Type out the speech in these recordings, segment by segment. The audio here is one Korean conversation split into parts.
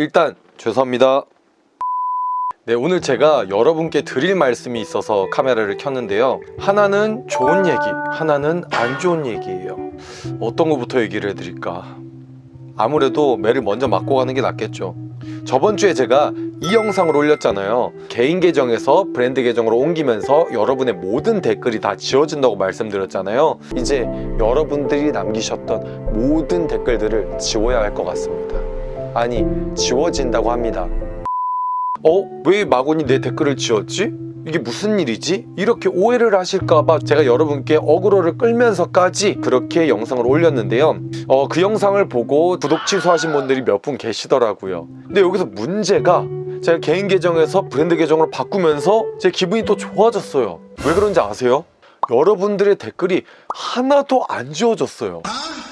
일단 죄송합니다. 네, 오늘 제가 여러분께 드릴 말씀이 있어서 카메라를 켰는데요. 하나는 좋은 얘기, 하나는 안 좋은 얘기예요. 어떤 것부터 얘기를 해드릴까? 아무래도 매를 먼저 맞고 가는 게 낫겠죠. 저번 주에 제가 이 영상을 올렸잖아요. 개인 계정에서 브랜드 계정으로 옮기면서 여러분의 모든 댓글이 다 지워진다고 말씀드렸잖아요. 이제 여러분들이 남기셨던 모든 댓글들을 지워야 할 것 같습니다. 아니, 지워진다고 합니다. 어? 왜 마곤이 내 댓글을 지웠지? 이게 무슨 일이지? 이렇게 오해를 하실까봐 제가 여러분께 어그로를 끌면서까지 그렇게 영상을 올렸는데요 어, 그 영상을 보고 구독 취소하신 분들이 몇 분 계시더라고요 근데 여기서 문제가 제가 개인 계정에서 브랜드 계정으로 바꾸면서 제 기분이 또 좋아졌어요 왜 그런지 아세요? 여러분들의 댓글이 하나도 안 지워졌어요.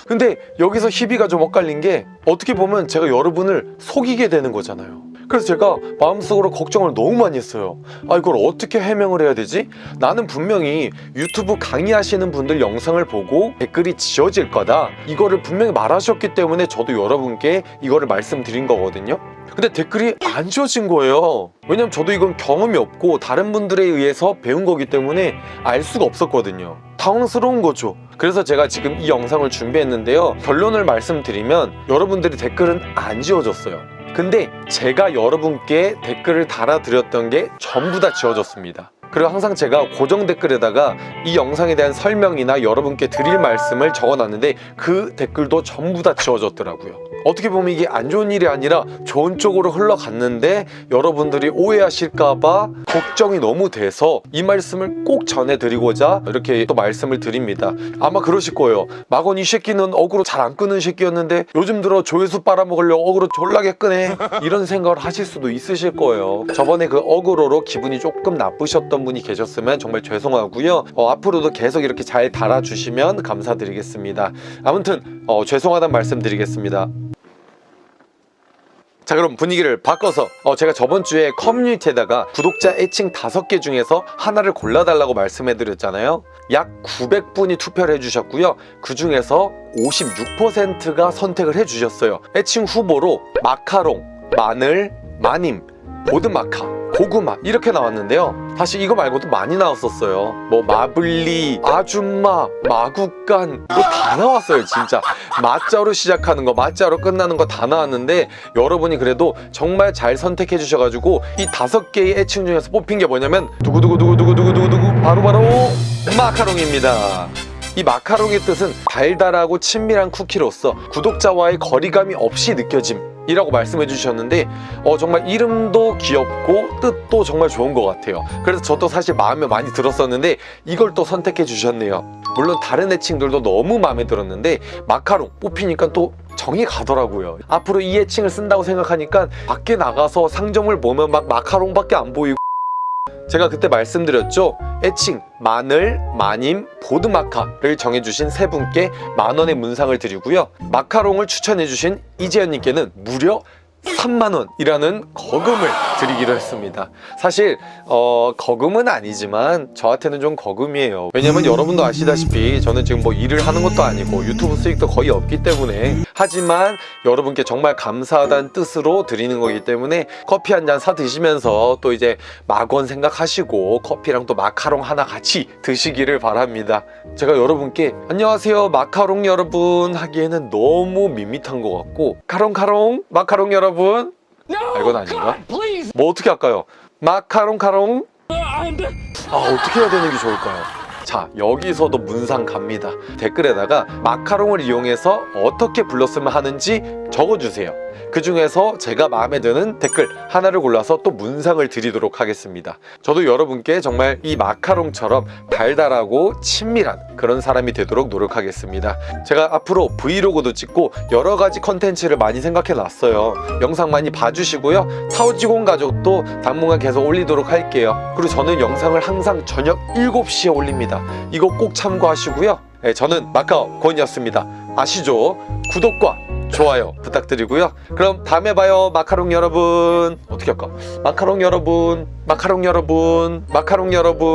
근데 여기서 희비가 좀 엇갈린 게 어떻게 보면 제가 여러분을 속이게 되는 거잖아요 그래서 제가 마음속으로 걱정을 너무 많이 했어요. 아 이걸 어떻게 해명을 해야 되지? 나는 분명히 유튜브 강의하시는 분들 영상을 보고 댓글이 지워질 거다. 이거를 분명히 말하셨기 때문에 저도 여러분께 이거를 말씀드린 거거든요. 근데 댓글이 안 지워진 거예요. 왜냐면 저도 이건 경험이 없고 다른 분들에 의해서 배운 거기 때문에 알 수가 없었거든요. 당황스러운 거죠. 그래서 제가 지금 이 영상을 준비했는데요. 결론을 말씀드리면 여러분들의 댓글은 안 지워졌어요 근데 제가 여러분께 댓글을 달아드렸던 게 전부 다 지워졌습니다 그리고 항상 제가 고정 댓글에다가 이 영상에 대한 설명이나 여러분께 드릴 말씀을 적어놨는데 그 댓글도 전부 다 지워졌더라고요. 어떻게 보면 이게 안 좋은 일이 아니라 좋은 쪽으로 흘러갔는데 여러분들이 오해하실까봐 걱정이 너무 돼서 이 말씀을 꼭 전해드리고자 이렇게 또 말씀을 드립니다. 아마 그러실 거예요. 마건 이 새끼는 어그로 잘 안 끄는 새끼였는데 요즘 들어 조회수 빨아먹으려고 어그로 졸라게 끄네. 이런 생각을 하실 수도 있으실 거예요. 저번에 그 어그로로 기분이 조금 나쁘셨던 분이 계셨으면 정말 죄송하고요. 어, 앞으로도 계속 이렇게 잘 달아주시면 감사드리겠습니다. 아무튼 어, 죄송하다는 말씀 드리겠습니다. 자 그럼 분위기를 바꿔서 어, 제가 저번 주에 커뮤니티에다가 구독자 애칭 5개 중에서 하나를 골라달라고 말씀해드렸잖아요. 약 900분이 투표를 해주셨고요. 그 중에서 56%가 선택을 해주셨어요. 애칭 후보로 마카롱, 마늘, 마님, 보드마카 고구마 이렇게 나왔는데요. 사실 이거 말고도 많이 나왔었어요. 뭐 마블리, 아줌마, 마구간 이거 다 나왔어요 진짜. 마자로 시작하는 거 마자로 끝나는 거 다 나왔는데 여러분이 그래도 정말 잘 선택해 주셔가지고 이 다섯 개의 애칭 중에서 뽑힌 게 뭐냐면 두구두구두구두구두구두구 바로바로 마카롱입니다. 이 마카롱의 뜻은 달달하고 친밀한 쿠키로서 구독자와의 거리감이 없이 느껴짐 이라고 말씀해 주셨는데 어, 정말 이름도 귀엽고 뜻도 정말 좋은 것 같아요. 그래서 저도 사실 마음에 많이 들었었는데 이걸 또 선택해 주셨네요. 물론 다른 애칭들도 너무 마음에 들었는데 마카롱 뽑히니까 또 정이 가더라고요. 앞으로 이 애칭을 쓴다고 생각하니까 밖에 나가서 상점을 보면 막 마카롱밖에 안 보이고. 제가 그때 말씀드렸죠. 애칭 마늘, 마님, 보드마카를 정해주신 세 분께 만원의 문상을 드리고요. 마카롱을 추천해주신 이재현님께는 무려 3만원이라는 거금을 드리기로 했습니다. 사실 어, 거금은 아니지만 저한테는 좀 거금이에요. 왜냐면 여러분도 아시다시피 저는 지금 뭐 일을 하는 것도 아니고 유튜브 수익도 거의 없기 때문에. 하지만 여러분께 정말 감사하다는 뜻으로 드리는 거기 때문에 커피 한 잔 사 드시면서 또 이제 막원 생각하시고 커피랑 또 마카롱 하나 같이 드시기를 바랍니다. 제가 여러분께 안녕하세요 마카롱 여러분 하기에는 너무 밋밋한 것 같고 카롱카롱 마카롱 여러분 아, 이건 아닌가? 뭐 어떻게 할까요? 마카롱 카롱 아 어떻게 해야 되는 게 좋을까요? 자 여기서도 문상 갑니다 댓글에다가 마카롱을 이용해서 어떻게 불렀으면 하는지 적어주세요. 그 중에서 제가 마음에 드는 댓글 하나를 골라서 또 문상을 드리도록 하겠습니다. 저도 여러분께 정말 이 마카롱처럼 달달하고 친밀한 그런 사람이 되도록 노력하겠습니다. 제가 앞으로 브이로그도 찍고 여러 가지 컨텐츠를 많이 생각해 놨어요. 영상 많이 봐주시고요. 타오지공 가족도 당분간 계속 올리도록 할게요. 그리고 저는 영상을 항상 저녁 7시에 올립니다. 이거 꼭 참고하시고요. 네, 저는 마카오 권이었습니다. 아시죠? 구독과 좋아요 부탁드리고요. 그럼 다음에 봐요 마카롱 여러분. 어떻게 할까? 마카롱 여러분 마카롱 여러분 마카롱 여러분